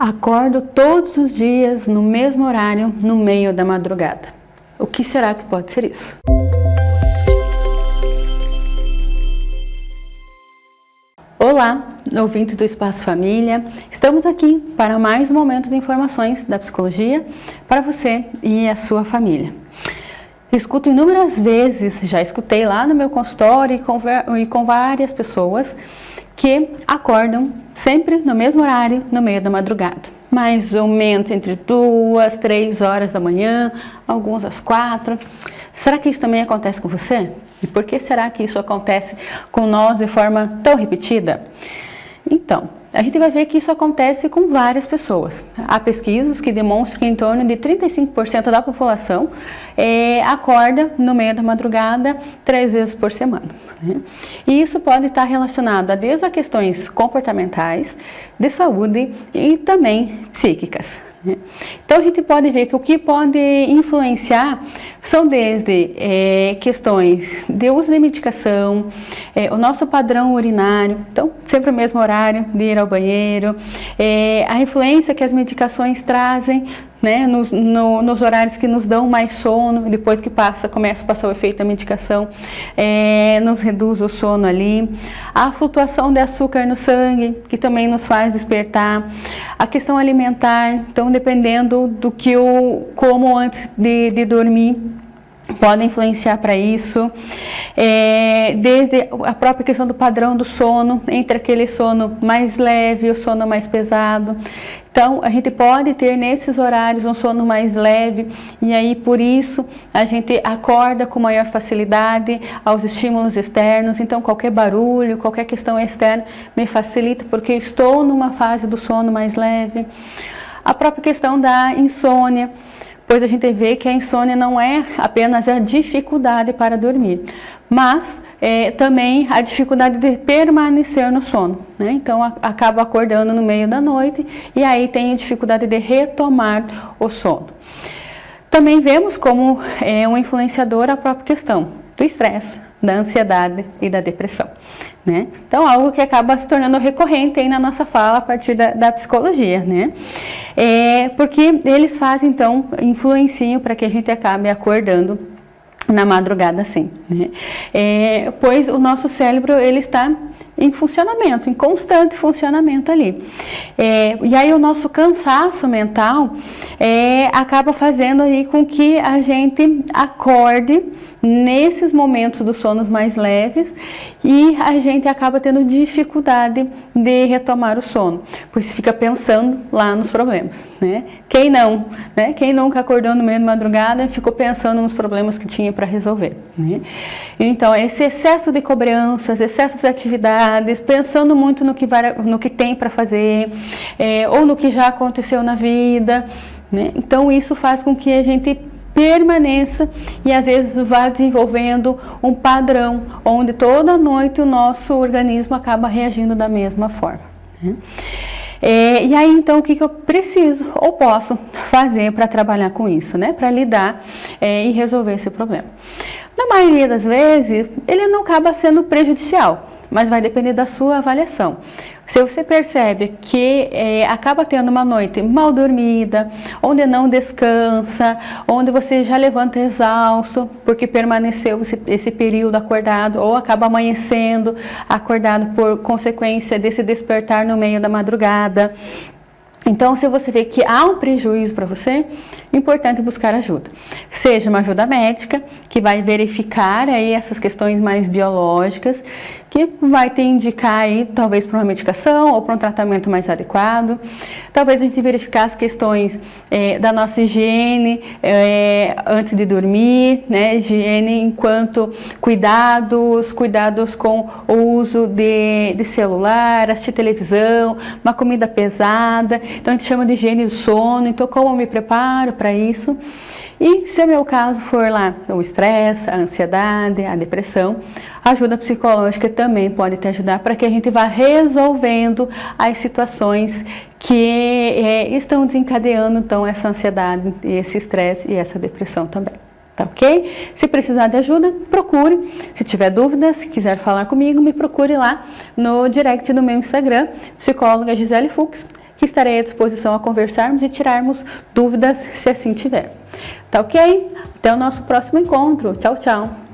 Acordo todos os dias no mesmo horário, no meio da madrugada. O que será que pode ser isso? Olá, ouvintes do Espaço Família. Estamos aqui para mais um momento de informações da psicologia para você e a sua família. Escuto inúmeras vezes, já escutei lá no meu consultório e com, várias pessoas que acordam sempre no mesmo horário, no meio da madrugada. Mais ou menos entre duas, três horas da manhã, alguns às quatro. Será que isso também acontece com você? E por que será que isso acontece com nós de forma tão repetida? Então, a gente vai ver que isso acontece com várias pessoas. Há pesquisas que demonstram que em torno de 35% da população é, acorda no meio da madrugada três vezes por semana. Né? E isso pode estar relacionado a desde a questões comportamentais, de saúde e também psíquicas. Né? Então a gente pode ver que o que pode influenciar são desde é, questões de uso de medicação, é, o nosso padrão urinário, então sempre o mesmo horário de ir ao banheiro, é, a influência que as medicações trazem né, nos, no, nos horários que nos dão mais sono, depois que passa, começa a passar o efeito da medicação, é, nos reduz o sono ali, a flutuação de açúcar no sangue, que também nos faz despertar, a questão alimentar, então dependendo do que eu como antes de, de dormir, podem influenciar para isso, é, desde a própria questão do padrão do sono, entre aquele sono mais leve e o sono mais pesado. Então, a gente pode ter nesses horários um sono mais leve e aí por isso a gente acorda com maior facilidade aos estímulos externos. Então, qualquer barulho, qualquer questão externa me facilita porque estou numa fase do sono mais leve. A própria questão da insônia pois a gente vê que a insônia não é apenas a dificuldade para dormir, mas é, também a dificuldade de permanecer no sono. Né? Então, a, acaba acordando no meio da noite e aí tem dificuldade de retomar o sono. Também vemos como é um influenciador a própria questão do estresse, da ansiedade e da depressão. Né? Então, algo que acaba se tornando recorrente aí na nossa fala a partir da, da psicologia, né? É, porque eles fazem, então, influenciam para que a gente acabe acordando na madrugada assim, né? É, pois o nosso cérebro, ele está em funcionamento, em constante funcionamento ali. É, e aí o nosso cansaço mental é, acaba fazendo aí com que a gente acorde nesses momentos dos sonos mais leves e a gente acaba tendo dificuldade de retomar o sono, pois fica pensando lá nos problemas, né? Quem não, né? Quem nunca acordou no meio da madrugada ficou pensando nos problemas que tinha para resolver, né? Então, esse excesso de cobranças, excesso de atividades, pensando muito no que, vai, no que tem para fazer, é, ou no que já aconteceu na vida, né? Então, isso faz com que a gente permaneça e às vezes vá desenvolvendo um padrão onde toda noite o nosso organismo acaba reagindo da mesma forma. Né? É, e aí então o que, que eu preciso ou posso fazer para trabalhar com isso, né? Para lidar é, e resolver esse problema. Na maioria das vezes ele não acaba sendo prejudicial, mas vai depender da sua avaliação. Se você percebe que é, acaba tendo uma noite mal dormida, onde não descansa, onde você já levanta exausto, porque permaneceu esse, esse período acordado, ou acaba amanhecendo acordado por consequência desse despertar no meio da madrugada, então, se você vê que há um prejuízo para você, é importante buscar ajuda. Seja uma ajuda médica, que vai verificar aí essas questões mais biológicas, que vai te indicar aí, talvez para uma medicação ou para um tratamento mais adequado. Talvez a gente verificar as questões é, da nossa higiene é, antes de dormir, né? Higiene enquanto cuidados, cuidados com o uso de, de celular, assistir televisão, uma comida pesada. Então a gente chama de higiene do sono. Então como eu me preparo para isso? E se o meu caso for lá o estresse, a ansiedade, a depressão, a ajuda psicológica também pode te ajudar para que a gente vá resolvendo as situações que é, estão desencadeando então essa ansiedade, esse estresse e essa depressão também. Tá ok? Se precisar de ajuda, procure. Se tiver dúvidas, se quiser falar comigo, me procure lá no direct do meu Instagram, psicóloga Gisele Fux que estarei à disposição a conversarmos e tirarmos dúvidas se assim tiver. Tá ok? Até o nosso próximo encontro. Tchau, tchau!